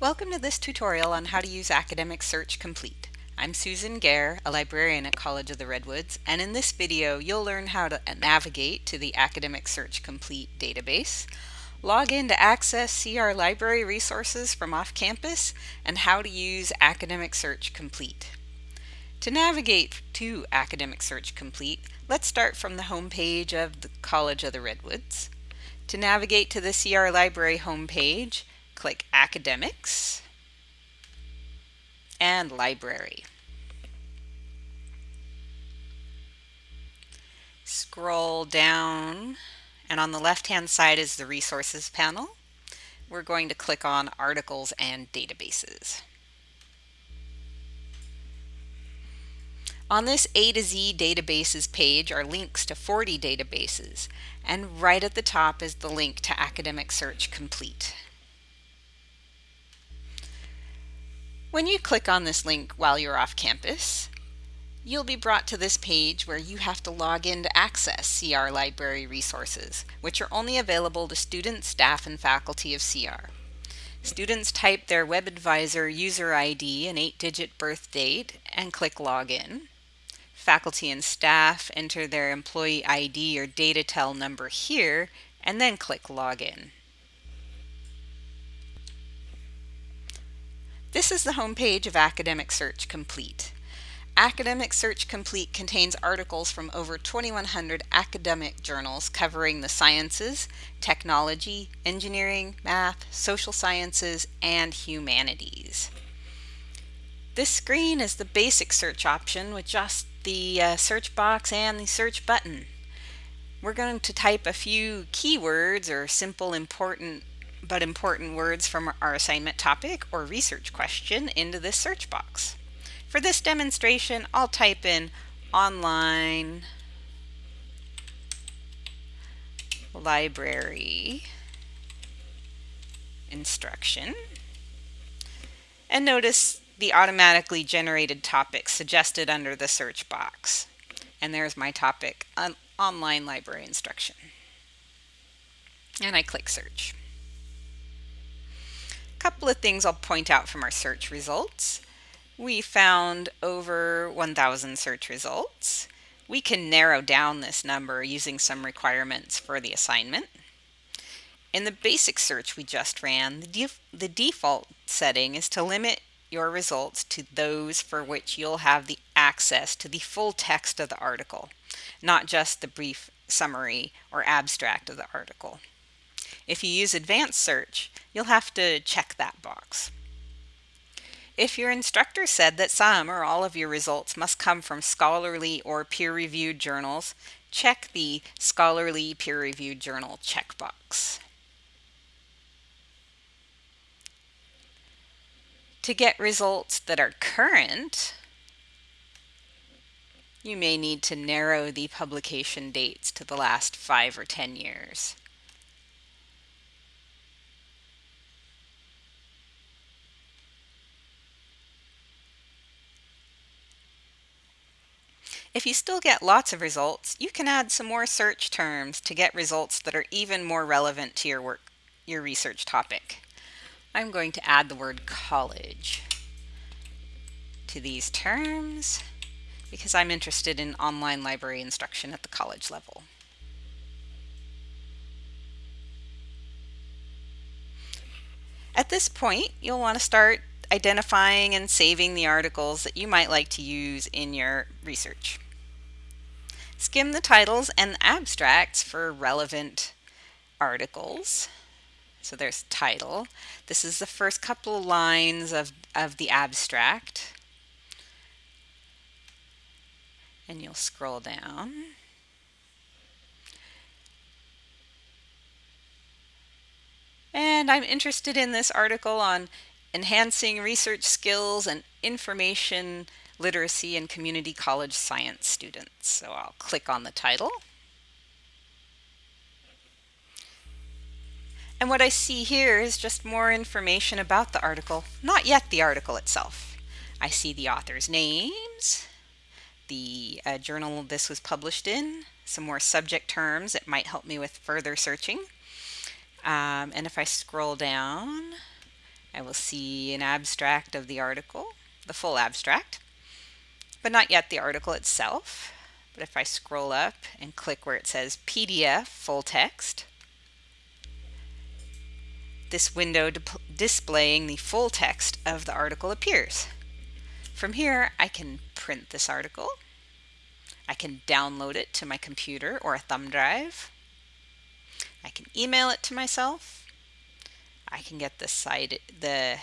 Welcome to this tutorial on how to use Academic Search Complete. I'm Susan Gare, a librarian at College of the Redwoods, and in this video you'll learn how to navigate to the Academic Search Complete database, log in to access CR library resources from off-campus, and how to use Academic Search Complete. To navigate to Academic Search Complete, let's start from the home page of the College of the Redwoods. To navigate to the CR Library homepage, click Academics and Library. Scroll down and on the left hand side is the Resources panel. We're going to click on Articles and Databases. On this A to Z databases page are links to 40 databases, and right at the top is the link to Academic Search Complete. When you click on this link while you're off campus, you'll be brought to this page where you have to log in to access CR library resources, which are only available to students, staff, and faculty of CR. Students type their WebAdvisor user ID and 8-digit birth date and click Login. Faculty and staff enter their employee ID or DataTel number here and then click Login. This is the homepage of Academic Search Complete. Academic Search Complete contains articles from over 2,100 academic journals covering the sciences, technology, engineering, math, social sciences, and humanities. This screen is the basic search option with just the uh, search box and the search button. We're going to type a few keywords or simple important but important words from our assignment topic or research question into this search box. For this demonstration, I'll type in online library instruction and notice the automatically generated topic suggested under the search box. And there's my topic, on online library instruction. And I click search couple of things I'll point out from our search results. We found over 1,000 search results. We can narrow down this number using some requirements for the assignment. In the basic search we just ran, the, def the default setting is to limit your results to those for which you'll have the access to the full text of the article, not just the brief summary or abstract of the article. If you use advanced search, you'll have to check that box. If your instructor said that some or all of your results must come from scholarly or peer-reviewed journals, check the Scholarly Peer-Reviewed Journal checkbox. To get results that are current, you may need to narrow the publication dates to the last five or 10 years. If you still get lots of results, you can add some more search terms to get results that are even more relevant to your work, your research topic. I'm going to add the word college to these terms because I'm interested in online library instruction at the college level. At this point, you'll want to start identifying and saving the articles that you might like to use in your research. Skim the titles and abstracts for relevant articles. So there's title. This is the first couple of lines of, of the abstract. And you'll scroll down. And I'm interested in this article on enhancing research skills and information literacy and community college science students. So I'll click on the title. And what I see here is just more information about the article, not yet the article itself. I see the author's names, the uh, journal this was published in, some more subject terms that might help me with further searching. Um, and if I scroll down, I will see an abstract of the article, the full abstract, but not yet the article itself. But if I scroll up and click where it says PDF full text, this window displaying the full text of the article appears. From here, I can print this article. I can download it to my computer or a thumb drive. I can email it to myself. I can get the, the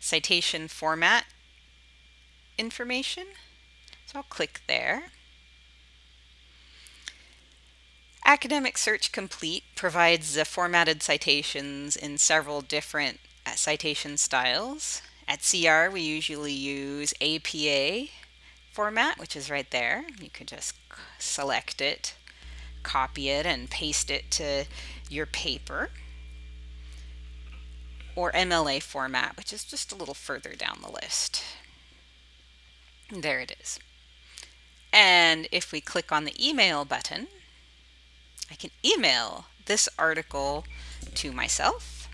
citation format information. So I'll click there. Academic Search Complete provides the formatted citations in several different uh, citation styles. At CR, we usually use APA format, which is right there. You can just select it, copy it, and paste it to your paper. Or MLA format, which is just a little further down the list. There it is. And if we click on the email button, I can email this article to myself.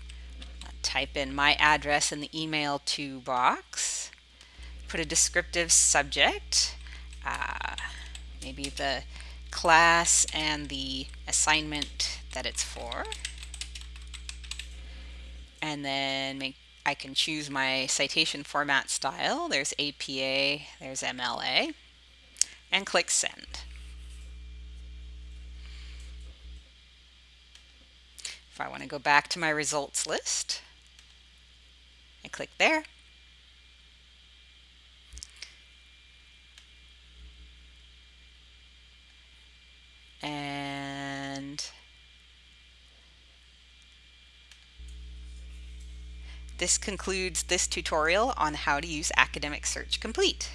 I'll type in my address in the email to box. Put a descriptive subject, uh, maybe the class and the assignment that it's for. And then make, I can choose my citation format style. There's APA, there's MLA, and click send. If I want to go back to my results list, I click there. And this concludes this tutorial on how to use Academic Search Complete.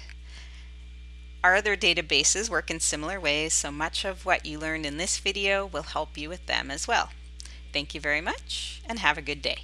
Our other databases work in similar ways, so much of what you learned in this video will help you with them as well. Thank you very much and have a good day.